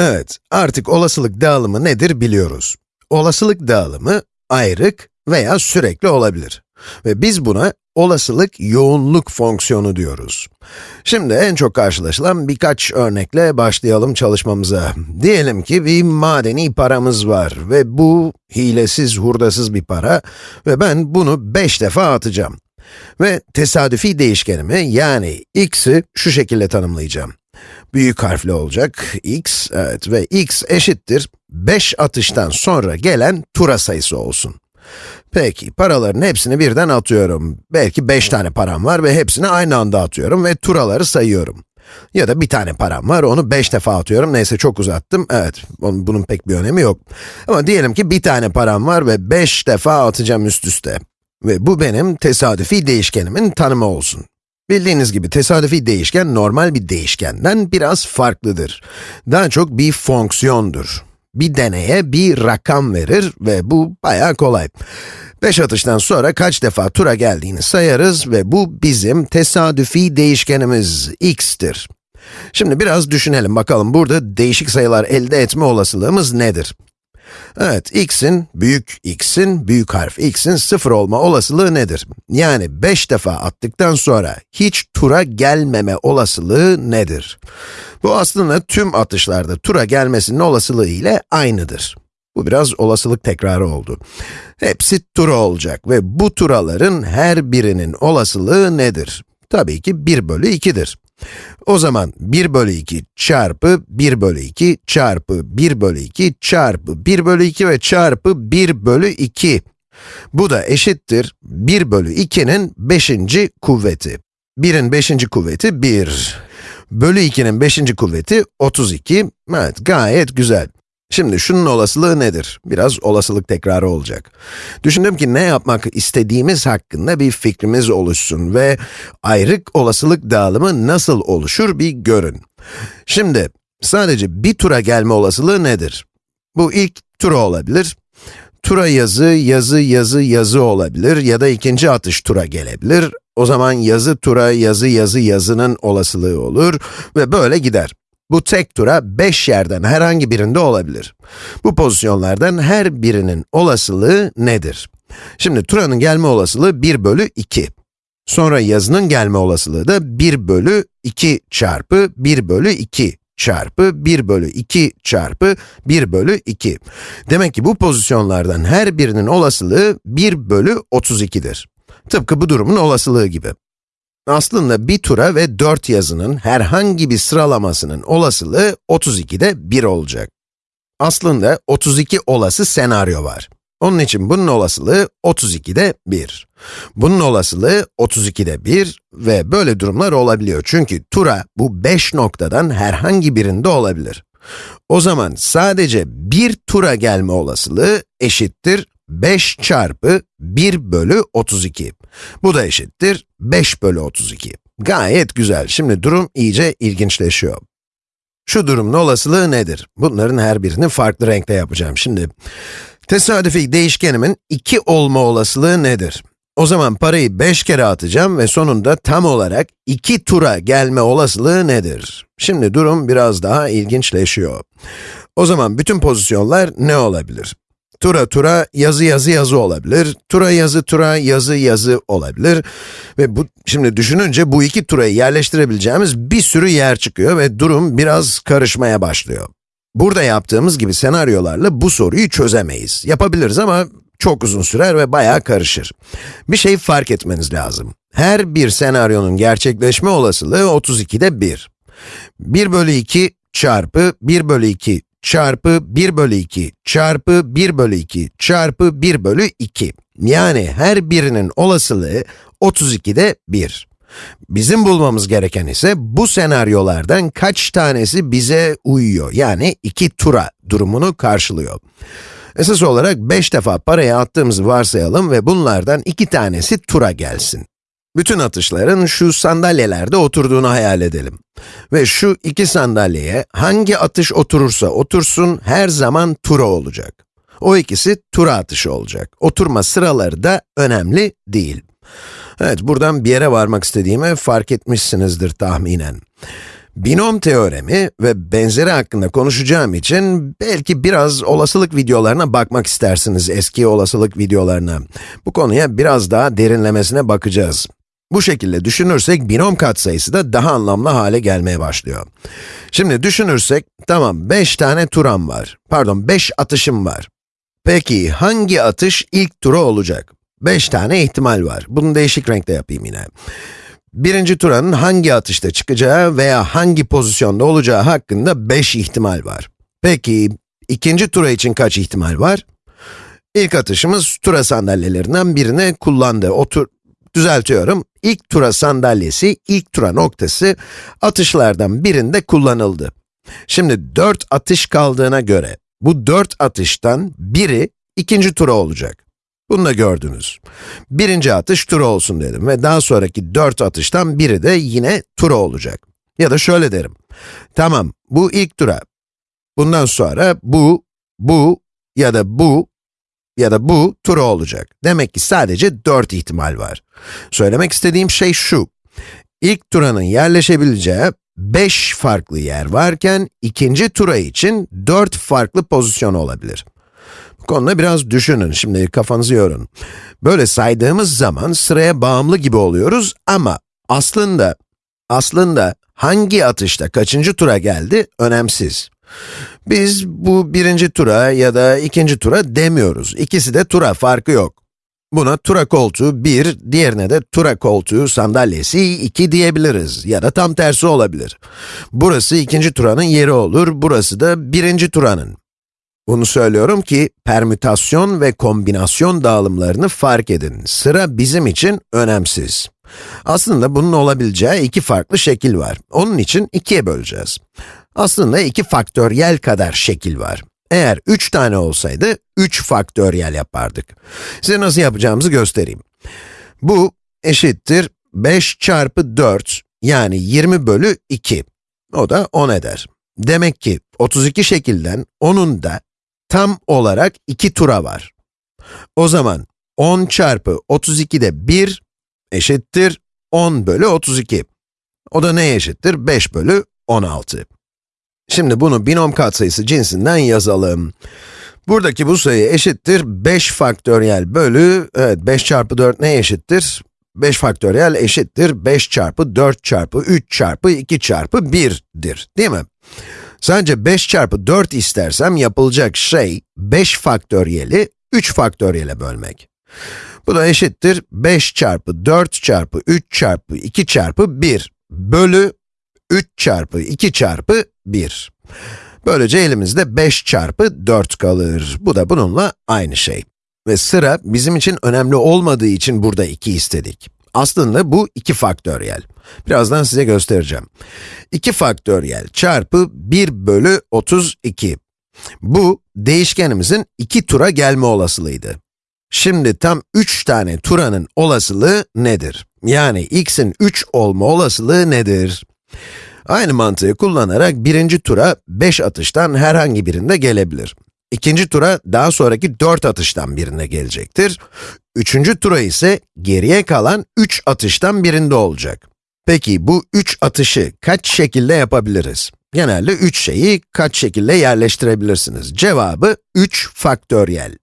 Evet, artık olasılık dağılımı nedir biliyoruz. Olasılık dağılımı ayrık veya sürekli olabilir. Ve biz buna olasılık yoğunluk fonksiyonu diyoruz. Şimdi en çok karşılaşılan birkaç örnekle başlayalım çalışmamıza. Diyelim ki bir madeni paramız var ve bu hilesiz, hurdasız bir para ve ben bunu 5 defa atacağım. Ve tesadüfi değişkenimi yani x'i şu şekilde tanımlayacağım. Büyük harfli olacak, x, evet ve x eşittir 5 atıştan sonra gelen tura sayısı olsun. Peki, paraların hepsini birden atıyorum. Belki 5 tane param var ve hepsini aynı anda atıyorum ve turaları sayıyorum. Ya da bir tane param var, onu 5 defa atıyorum. Neyse çok uzattım. Evet, bunun pek bir önemi yok. Ama diyelim ki bir tane param var ve 5 defa atacağım üst üste. Ve bu benim tesadüfi değişkenimin tanımı olsun. Bildiğiniz gibi tesadüfi değişken normal bir değişkenden biraz farklıdır. Daha çok bir fonksiyondur. Bir deneye bir rakam verir ve bu bayağı kolay. 5 atıştan sonra kaç defa tura geldiğini sayarız ve bu bizim tesadüfi değişkenimiz x'tir. Şimdi biraz düşünelim bakalım burada değişik sayılar elde etme olasılığımız nedir? Evet, x'in, büyük x'in, büyük harf x'in sıfır olma olasılığı nedir? Yani 5 defa attıktan sonra hiç tura gelmeme olasılığı nedir? Bu aslında tüm atışlarda tura gelmesinin olasılığı ile aynıdır. Bu biraz olasılık tekrarı oldu. Hepsi tura olacak ve bu turaların her birinin olasılığı nedir? Tabii ki 1 bölü 2'dir. O zaman 1 bölü 2 çarpı 1 bölü 2 çarpı 1 bölü 2 çarpı 1 bölü 2 ve çarpı 1 bölü 2. Bu da eşittir 1 bölü 2'nin 5. kuvveti. 1'in 5. kuvveti 1. Bölü 2'nin 5. kuvveti 32. Evet, gayet güzel. Şimdi şunun olasılığı nedir? Biraz olasılık tekrarı olacak. Düşündüm ki ne yapmak istediğimiz hakkında bir fikrimiz oluşsun ve ayrık olasılık dağılımı nasıl oluşur bir görün. Şimdi sadece bir tura gelme olasılığı nedir? Bu ilk tura olabilir. Tura yazı, yazı, yazı, yazı olabilir ya da ikinci atış tura gelebilir. O zaman yazı tura, yazı, yazı, yazının olasılığı olur ve böyle gider. Bu tek tura 5 yerden herhangi birinde olabilir. Bu pozisyonlardan her birinin olasılığı nedir? Şimdi turanın gelme olasılığı 1 bölü 2. Sonra yazının gelme olasılığı da 1 bölü 2 çarpı 1 bölü 2 çarpı 1 bölü 2 çarpı 1 bölü 2. Demek ki bu pozisyonlardan her birinin olasılığı 1 bölü 32'dir. Tıpkı bu durumun olasılığı gibi. Aslında bir tura ve 4 yazının herhangi bir sıralamasının olasılığı 32'de 1 olacak. Aslında 32 olası senaryo var. Onun için bunun olasılığı 32'de 1. Bunun olasılığı 32'de 1 ve böyle durumlar olabiliyor. Çünkü tura bu 5 noktadan herhangi birinde olabilir. O zaman sadece bir tura gelme olasılığı eşittir 5 çarpı 1 bölü 32. Bu da eşittir 5 bölü 32. Gayet güzel. Şimdi durum iyice ilginçleşiyor. Şu durumun olasılığı nedir? Bunların her birini farklı renkte yapacağım. Şimdi, tesadüfi değişkenimin 2 olma olasılığı nedir? O zaman parayı 5 kere atacağım ve sonunda tam olarak 2 tura gelme olasılığı nedir? Şimdi durum biraz daha ilginçleşiyor. O zaman bütün pozisyonlar ne olabilir? Tura tura yazı yazı yazı olabilir. Tura yazı tura yazı yazı olabilir. Ve bu, şimdi düşününce bu iki turayı yerleştirebileceğimiz bir sürü yer çıkıyor ve durum biraz karışmaya başlıyor. Burada yaptığımız gibi senaryolarla bu soruyu çözemeyiz. Yapabiliriz ama çok uzun sürer ve bayağı karışır. Bir şey fark etmeniz lazım. Her bir senaryonun gerçekleşme olasılığı 32'de 1. 1 bölü 2 çarpı 1 bölü 2 çarpı 1 bölü 2 çarpı 1 bölü 2 çarpı 1 bölü 2. Yani her birinin olasılığı 32'de 1. Bizim bulmamız gereken ise bu senaryolardan kaç tanesi bize uyuyor, yani 2 tura durumunu karşılıyor. Esas olarak 5 defa parayı attığımızı varsayalım ve bunlardan 2 tanesi tura gelsin. Bütün atışların şu sandalyelerde oturduğunu hayal edelim. Ve şu iki sandalyeye hangi atış oturursa otursun her zaman tura olacak. O ikisi tura atışı olacak. Oturma sıraları da önemli değil. Evet, buradan bir yere varmak istediğimi fark etmişsinizdir tahminen. Binom teoremi ve benzeri hakkında konuşacağım için belki biraz olasılık videolarına bakmak istersiniz, eski olasılık videolarına. Bu konuya biraz daha derinlemesine bakacağız. Bu şekilde düşünürsek binom katsayısı da daha anlamlı hale gelmeye başlıyor. Şimdi düşünürsek, tamam 5 tane turam var, pardon 5 atışım var. Peki hangi atış ilk tura olacak? 5 tane ihtimal var. Bunu değişik renkte yapayım yine. Birinci turanın hangi atışta çıkacağı veya hangi pozisyonda olacağı hakkında 5 ihtimal var. Peki, ikinci tura için kaç ihtimal var? İlk atışımız tura sandalyelerinden birini kullandı. O tur, düzeltiyorum, ilk tura sandalyesi, ilk tura noktası atışlardan birinde kullanıldı. Şimdi 4 atış kaldığına göre, bu 4 atıştan biri ikinci tura olacak. Bunu da gördünüz. Birinci atış tura olsun dedim ve daha sonraki dört atıştan biri de yine tura olacak. Ya da şöyle derim. Tamam, bu ilk tura. Bundan sonra bu, bu ya da bu ya da bu tura olacak. Demek ki sadece dört ihtimal var. Söylemek istediğim şey şu. İlk turanın yerleşebileceği 5 farklı yer varken, ikinci tura için 4 farklı pozisyon olabilir. Bu konuda biraz düşünün, şimdi kafanızı yorun. Böyle saydığımız zaman sıraya bağımlı gibi oluyoruz ama aslında, aslında hangi atışta kaçıncı tura geldi önemsiz. Biz bu birinci tura ya da ikinci tura demiyoruz. İkisi de tura, farkı yok. Buna tura koltuğu 1, diğerine de tura koltuğu sandalyesi 2 diyebiliriz. Ya da tam tersi olabilir. Burası ikinci turanın yeri olur, burası da birinci turanın. Bunu söylüyorum ki, permütasyon ve kombinasyon dağılımlarını fark edin. Sıra bizim için önemsiz. Aslında bunun olabileceği iki farklı şekil var. Onun için ikiye böleceğiz. Aslında iki faktöriyel kadar şekil var. Eğer 3 tane olsaydı, 3 faktöriyel yapardık. Size nasıl yapacağımızı göstereyim. Bu eşittir 5 çarpı 4, yani 20 bölü 2. O da 10 eder. Demek ki 32 şekilden onun da tam olarak 2 tura var. O zaman 10 çarpı 32'de 1 eşittir 10 bölü 32. O da neye eşittir? 5 bölü 16. Şimdi bunu binom katsayısı cinsinden yazalım. Buradaki bu sayı eşittir 5 faktöriyel bölü, evet 5 çarpı 4 neye eşittir? 5 faktöriyel eşittir 5 çarpı 4 çarpı 3 çarpı 2 çarpı 1'dir, değil mi? Sadece 5 çarpı 4 istersem yapılacak şey 5 faktöriyeli 3 faktöriyele bölmek. Bu da eşittir 5 çarpı 4 çarpı 3 çarpı 2 çarpı 1 bölü 3 çarpı 2 çarpı 1. Böylece elimizde 5 çarpı 4 kalır. Bu da bununla aynı şey. Ve sıra bizim için önemli olmadığı için burada 2 istedik. Aslında bu 2 faktöriyel. Birazdan size göstereceğim. 2 faktöriyel çarpı 1 bölü 32. Bu, değişkenimizin 2 tura gelme olasılığıydı. Şimdi tam 3 tane turanın olasılığı nedir? Yani x'in 3 olma olasılığı nedir? Aynı mantığı kullanarak birinci tura 5 atıştan herhangi birinde gelebilir. İkinci tura daha sonraki 4 atıştan birine gelecektir. Üçüncü tura ise geriye kalan 3 atıştan birinde olacak. Peki bu 3 atışı kaç şekilde yapabiliriz? Genelde 3 şeyi kaç şekilde yerleştirebilirsiniz? Cevabı 3 faktöriyel.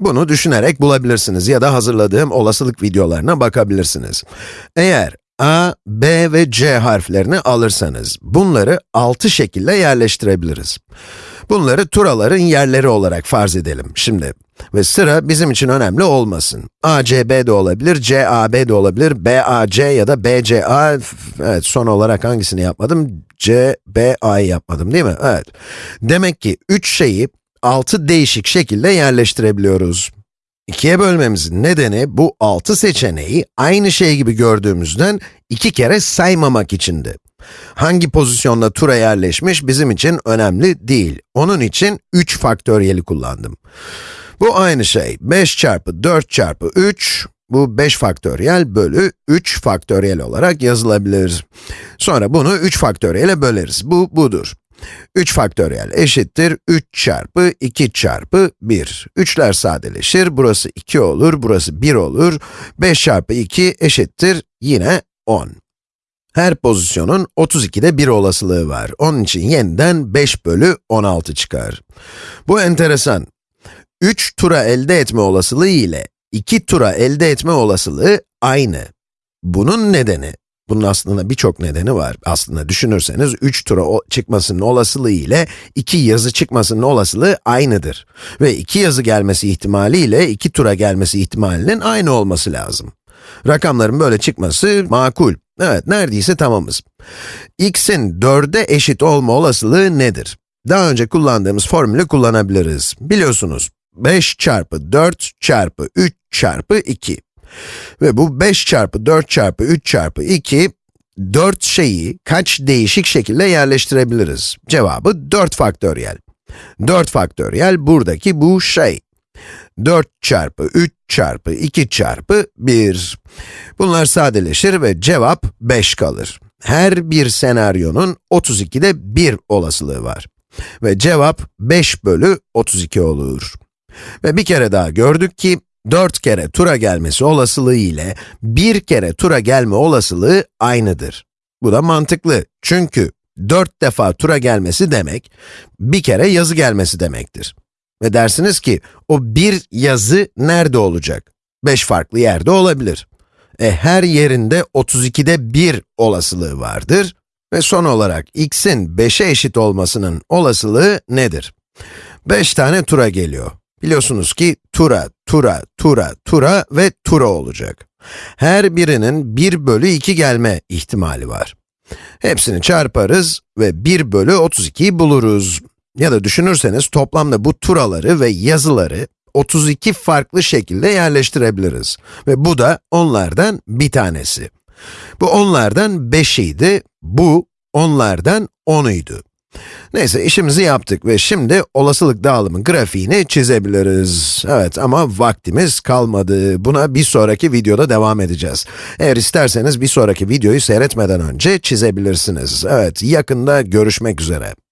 Bunu düşünerek bulabilirsiniz ya da hazırladığım olasılık videolarına bakabilirsiniz. Eğer A, B ve C harflerini alırsanız, bunları 6 şekilde yerleştirebiliriz. Bunları turaların yerleri olarak farz edelim şimdi. Ve sıra bizim için önemli olmasın. A, C, B de olabilir, C, A, B de olabilir, B, A, C ya da B, C, A. Evet, son olarak hangisini yapmadım? C, B, A'yı yapmadım değil mi? Evet. Demek ki 3 şeyi 6 değişik şekilde yerleştirebiliyoruz. İkiye bölmemizin nedeni bu 6 seçeneği aynı şey gibi gördüğümüzden iki kere saymamak içindi. Hangi pozisyonda tura yerleşmiş bizim için önemli değil. Onun için 3 faktöriyeli kullandım. Bu aynı şey. 5 çarpı 4 çarpı 3, bu 5 faktöriyel bölü 3 faktöriyel olarak yazılabilir. Sonra bunu 3 faktöriyele böleriz. Bu, budur. 3 faktöriyel eşittir 3 çarpı 2 çarpı 1. 3'ler sadeleşir, burası 2 olur, burası 1 olur. 5 çarpı 2 eşittir yine 10. Her pozisyonun 32'de 1 olasılığı var. Onun için yeniden 5 bölü 16 çıkar. Bu enteresan. 3 tura elde etme olasılığı ile 2 tura elde etme olasılığı aynı. Bunun nedeni, bunun aslında birçok nedeni var. Aslında düşünürseniz 3 tura çıkmasının olasılığı ile 2 yazı çıkmasının olasılığı aynıdır. Ve 2 yazı gelmesi ihtimali ile 2 tura gelmesi ihtimalinin aynı olması lazım. Rakamların böyle çıkması makul. Evet, neredeyse tamamız. x'in 4'e eşit olma olasılığı nedir? Daha önce kullandığımız formülü kullanabiliriz. Biliyorsunuz, 5 çarpı 4 çarpı 3 çarpı 2. Ve bu 5 çarpı 4 çarpı 3 çarpı 2, 4 şeyi kaç değişik şekilde yerleştirebiliriz? Cevabı 4 faktöriyel. 4 faktöriyel buradaki bu şey. 4 çarpı 3 çarpı 2 çarpı 1. Bunlar sadeleşir ve cevap 5 kalır. Her bir senaryonun 32'de 1 olasılığı var. Ve cevap 5 bölü 32 olur. Ve bir kere daha gördük ki, 4 kere tura gelmesi olasılığı ile 1 kere tura gelme olasılığı aynıdır. Bu da mantıklı. Çünkü 4 defa tura gelmesi demek, bir kere yazı gelmesi demektir. Ve dersiniz ki, o bir yazı nerede olacak? 5 farklı yerde olabilir. E, her yerinde 32'de 1 olasılığı vardır. Ve son olarak x'in 5'e eşit olmasının olasılığı nedir? 5 tane tura geliyor. Biliyorsunuz ki tura, tura, tura, tura ve tura olacak. Her birinin 1 bölü 2 gelme ihtimali var. Hepsini çarparız ve 1 bölü 32'yi buluruz. Ya da düşünürseniz toplamda bu turaları ve yazıları 32 farklı şekilde yerleştirebiliriz. Ve bu da onlardan bir tanesi. Bu onlardan 5'iydi, bu onlardan 10'uydu. Neyse işimizi yaptık ve şimdi olasılık dağılımı grafiğini çizebiliriz. Evet ama vaktimiz kalmadı. Buna bir sonraki videoda devam edeceğiz. Eğer isterseniz bir sonraki videoyu seyretmeden önce çizebilirsiniz. Evet, yakında görüşmek üzere.